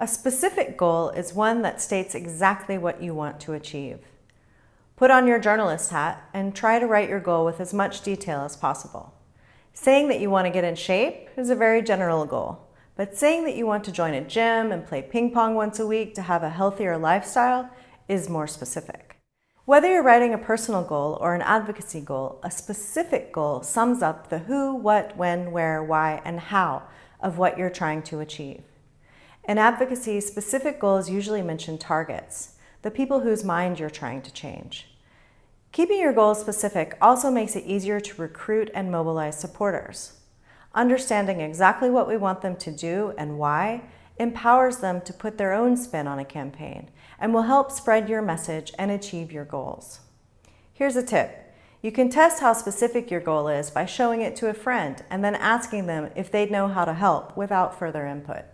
A specific goal is one that states exactly what you want to achieve. Put on your journalist hat and try to write your goal with as much detail as possible. Saying that you want to get in shape is a very general goal, but saying that you want to join a gym and play ping pong once a week to have a healthier lifestyle is more specific. Whether you're writing a personal goal or an advocacy goal, a specific goal sums up the who, what, when, where, why, and how of what you're trying to achieve. In advocacy, specific goals usually mention targets, the people whose mind you're trying to change. Keeping your goals specific also makes it easier to recruit and mobilize supporters. Understanding exactly what we want them to do and why empowers them to put their own spin on a campaign and will help spread your message and achieve your goals. Here's a tip. You can test how specific your goal is by showing it to a friend and then asking them if they'd know how to help without further input.